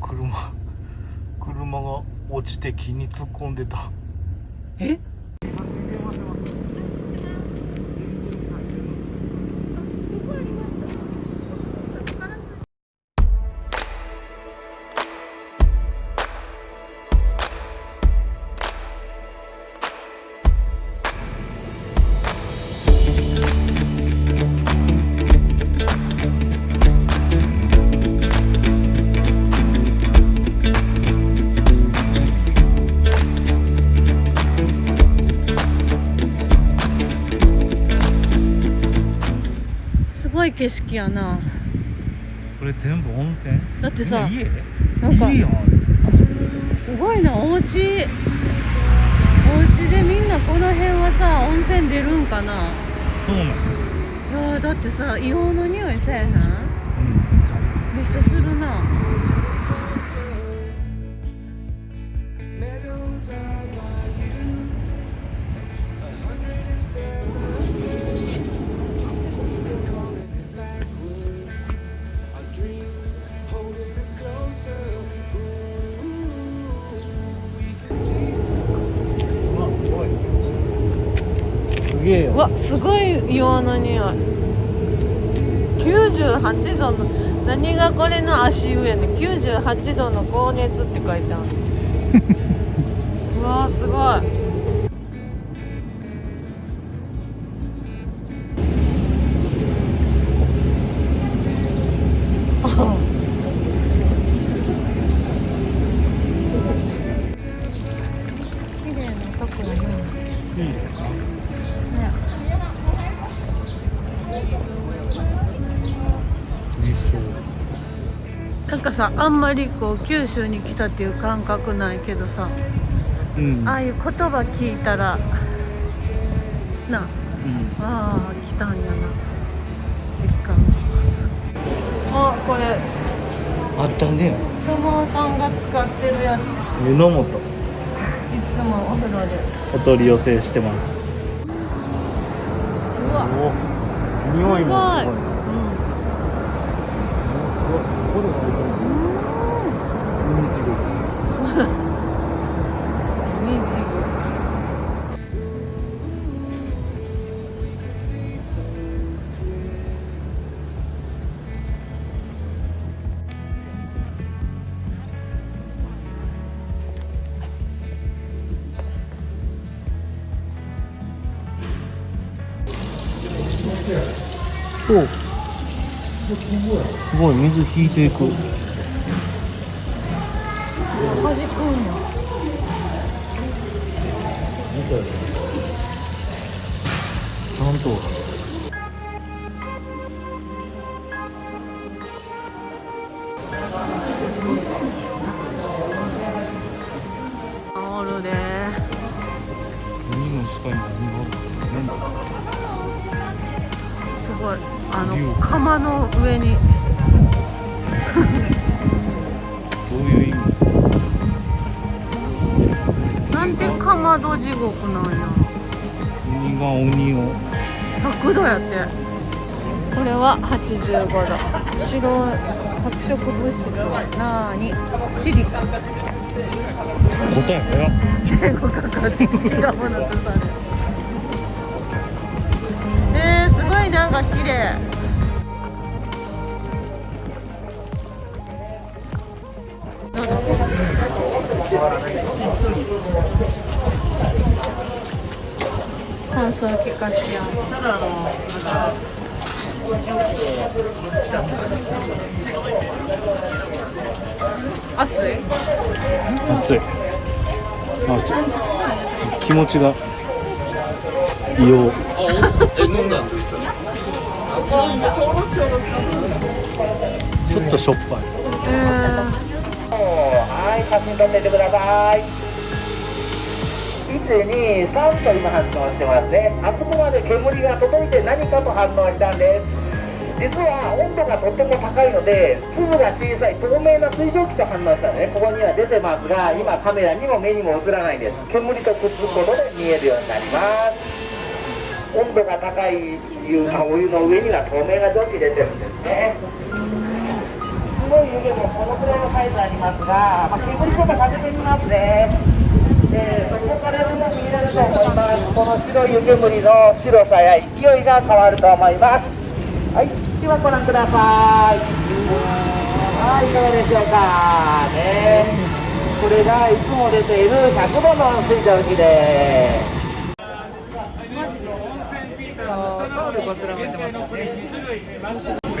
車車が落ちて木に突っ込んでた。え？景色やな。これ全部温泉？だってさ家？なんかすごいな。お家お家でみんなこの辺はさ温泉出るんかな？そうなのいやだってさ硫黄の匂いせえへん？げえよ。うわすごい硫黄の匂い。98度の何がこれの足湯やねん98度の高熱って書いてある。うわすごいさあんまりこう九州に来たっていう感覚ないけどさうん。ああいう言葉聞いたらなうん。ああ来たんやな実感あこれ。あったね。相撲さんが使ってるやつ。湯の素いつもお風呂で。お取り寄せしてます。うわ。お。匂いもすごい。うん。これおすごい水引いていく。弾くんや。ちゃんと地獄なんや。海が鬼を。100度やって。これは85度。白白色物質はなーに。シリカ。答え早っ最後かかってきたものとされる。えー、すごいなんか綺麗。どうぞ感想聞かしてやただあのなんか暑い。暑い。あちょ気持ちが異様。ちょっとしょっぱい。えはい、写真撮っててください。1、2、3と今反応してますね。あそこまで煙が届いて何かと反応したんです。実は温度がとっても高いので、粒が小さい透明な水蒸気と反応したのね。ここには出てますが、今カメラにも目にも映らないんです。煙とくっつくことで見えるようになります。温度が高い湯お湯の上には透明な蒸気出てるんですね。すごい湯気もこのくらいのサイズありまますが、まあ、煙ちょっとかけてみますね。えー、そこからよく見えると思います。この白い湯煙の白さや勢いが変わると思います。はい、ではご覧ください。はい、いかがでしょうか。ね。これがいつも出ている100度の水蒸気です。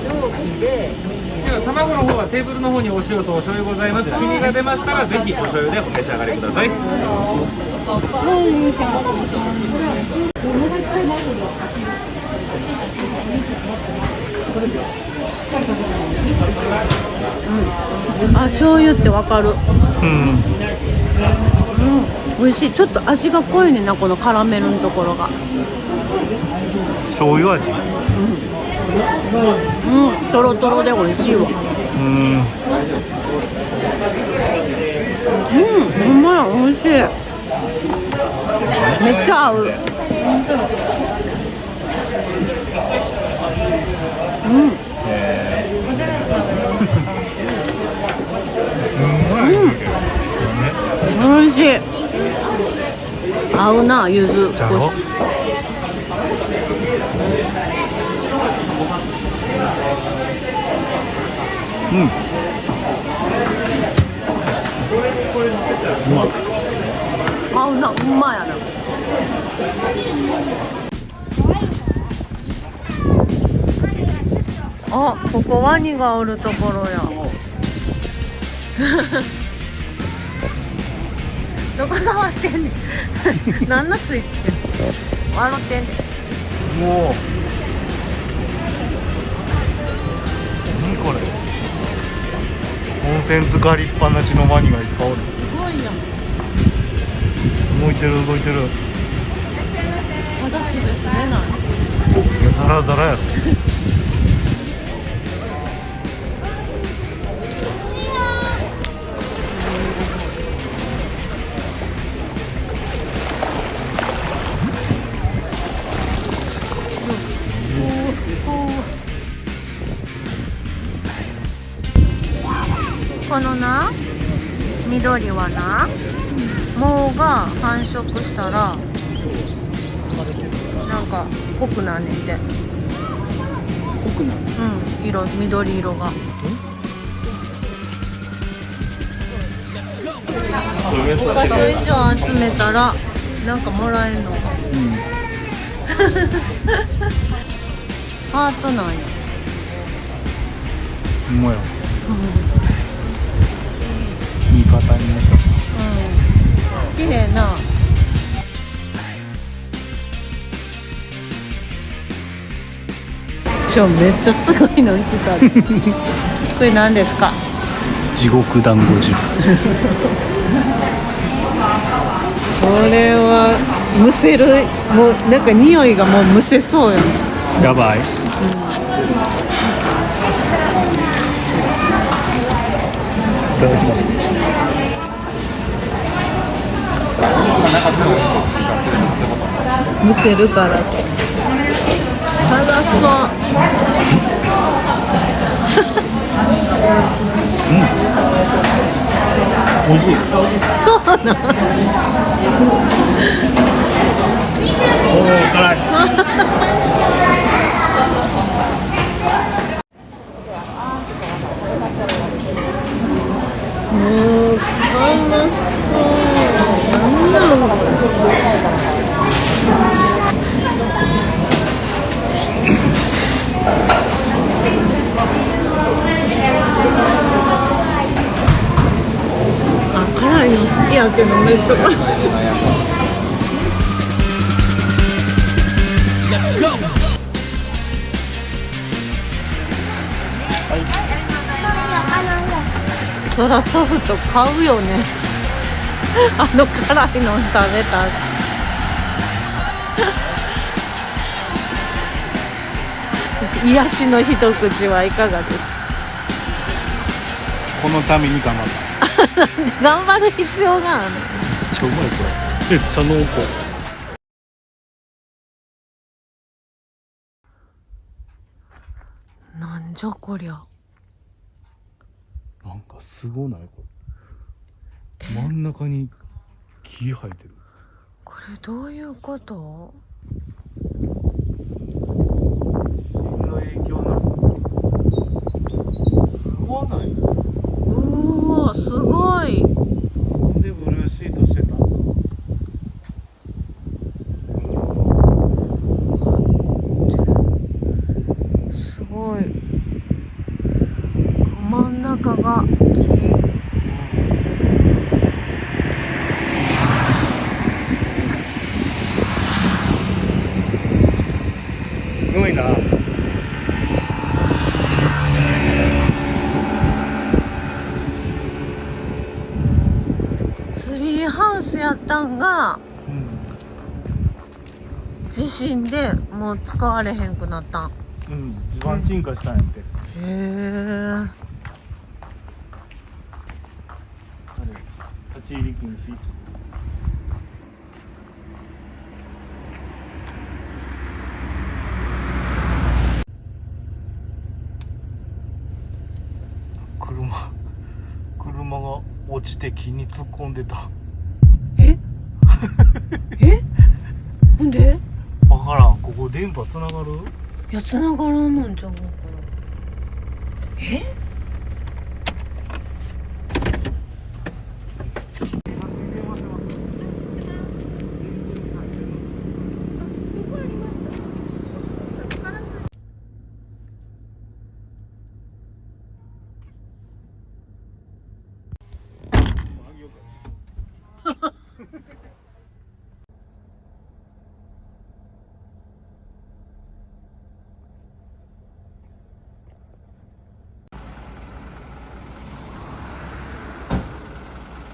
では卵の方はテーブルの方にお塩とお醤油ございます。黄身が出ましたらぜひお醤油でお召し上がりください。あ醤油ってわかる。うん。美味しい。ちょっと味が濃いねんなこのカラメルのところが。醤油味。うんとろとろで美味しいわ。うん。うんうまい美味しい。めっちゃ合う。うん。美味しい。合うな柚子じゃろ？うん。うまっ合うなうまやなあここワニがおるところや。どこ触ってんねん。何のスイッチ？笑ってんねん。もう。何これ？温泉浸かりっぱなしのワニがいっぱいおる。すごいやん動いてる。動いてるまだすぐすれないいやザラザラやろ緑はな藻が繁殖したらなんか濃くなんねんて。濃くなるうん色緑色が。5箇所以上集めたらなんかもらえんのか。ハートなんや。うんうまや。うん方にねうん。綺麗な。ちょめっちゃすごいの来た。これ何ですか？地獄団子汁。これはむせるもうなんか匂いがもうむせそうよやばい。いただきますむせるから辛そう。美味しい。そうなんおお辛いもう辛そうなんなのこれあ辛いの好きやけどめっちゃ辛いそらソフト買うよね。あの辛いの食べたら。癒しの一口はいかがですか？このために頑張った。頑張る必要があるちゃうまいこれ。めっちゃ濃厚。なんじゃこりゃ。なんかすごないこれ。真ん中に木生えてる。これどういうこと？の影響なの？すごない？うーわすごい。なんでブルーシートしてたんだすごい。真ん中が木。すごいな。ツリーハウスやったんがうん、地震でもう使われへんくなったんうん、地盤沈下したんやって、へえあれ立ち入り禁止。車車が落ちて木に突っ込んでた。え？え？なんで？わからん。ここ電波つながる？いや繋がらんのんちゃうかな。え？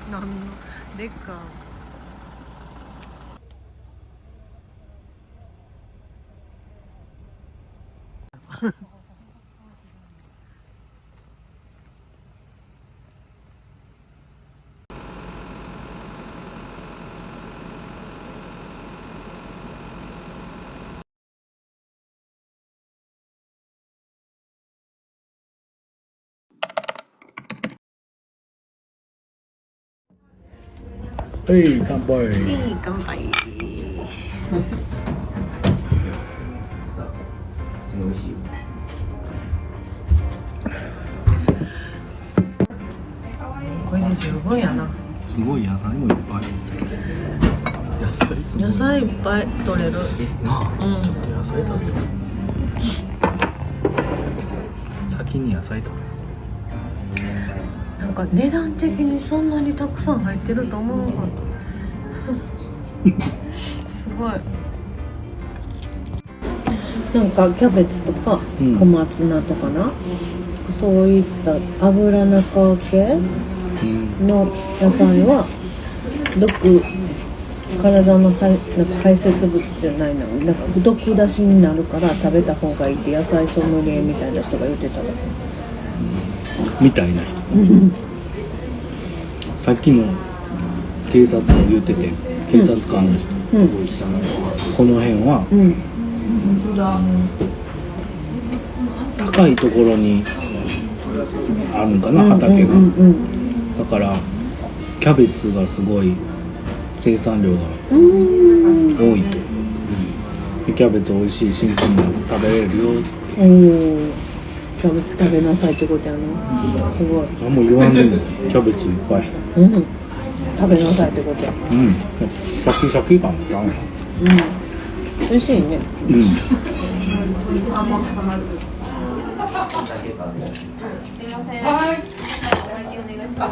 なんのレッカー？はい乾杯。いい乾杯。これで十分やな。すごい野菜もいっぱい。野菜すごい野菜いっぱい取れる。なあ、うん。ちょっと野菜食べよう。先に野菜食べか値段的にそんなにたくさん入ってると思わなかった。すごい。なんかキャベツとかうん。小松菜とかな、そういった油中系う、うん、の野菜は毒体の排なんか排泄物じゃないな。なんか毒出しになるから食べた方がいいって野菜ソムリエみたいな人が言ってたわみたいなさっきの警察が言ってて警察官の人、うんこの辺はうん高いところにあるんかな畑が、だからキャベツがすごい生産量が多いと、でキャベツ美味しい新鮮なの食べれるよおおキャベツ食べなさいってことやな。すごい。何も言わんでもキャベツいっぱい。うん。食べなさいってことや。うん。シャキシャキ感がうん。美味しいね。うん。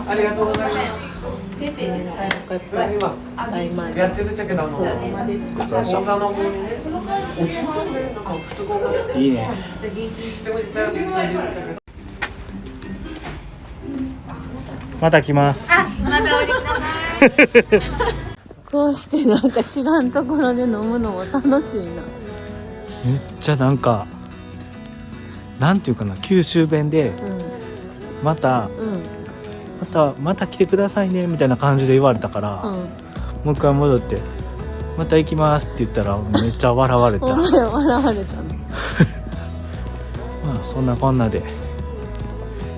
ありがとうございますいっぱい大満やってるっちゃけどあのそうさまでした講座の方にねおしまいいいねしてもらったらまた来ますこうしてなんか知らんところで飲むのも楽しいなめっちゃなんかなんていうかな九州弁でうまたんうんまたまた来てくださいねみたいな感じで言われたから、うん。もう一回戻って「また行きます」って言ったらめっちゃ笑われた。笑われたの まあそんなこんなで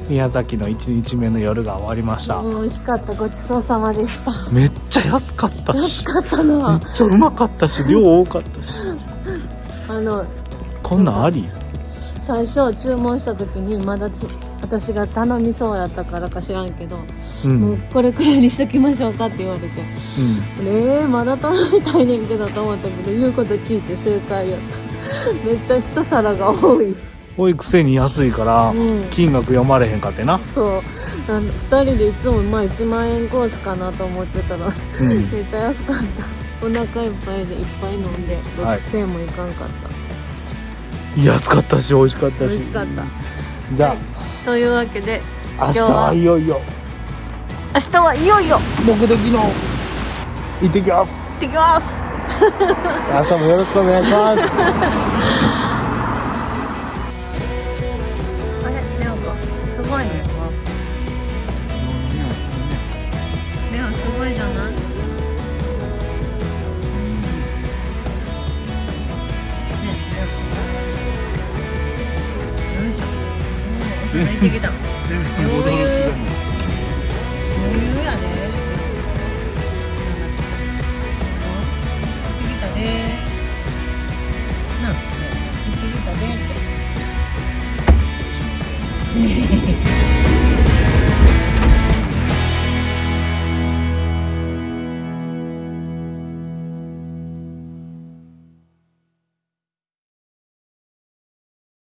宮崎の1日目の夜が終わりました。美味しかった。ごちそうさまでした。めっちゃ安かったし安かっためなっちゃうまかったし 量多かったし。あのこんなんあり？最初注文した時にまだち私が頼みそうやったからか知らんけど、うもうんこれくらいにしときましょうかって言われて。うん。えー、まだ頼みたいねんけどと思ったけど言うこと聞いて正解やった。めっちゃ一皿が多い。多いくせに安いからうん。金額読まれへんかってな。そう。あの2人でいつもまあ1万円コースかなと思ってたらうん。めっちゃ安かった。お腹いっぱいでいっぱい飲んではい。6000円もいかんかった、安かったし美味しかったし。美味しかった。じゃというわけであ明日ははいよいよ。明日はいよいよ。目的の行ってきます。行ってきます。明日もよろしくお願いします。あれレオかすごいね。レオすごいじゃない？いしょお皿行ってきた余裕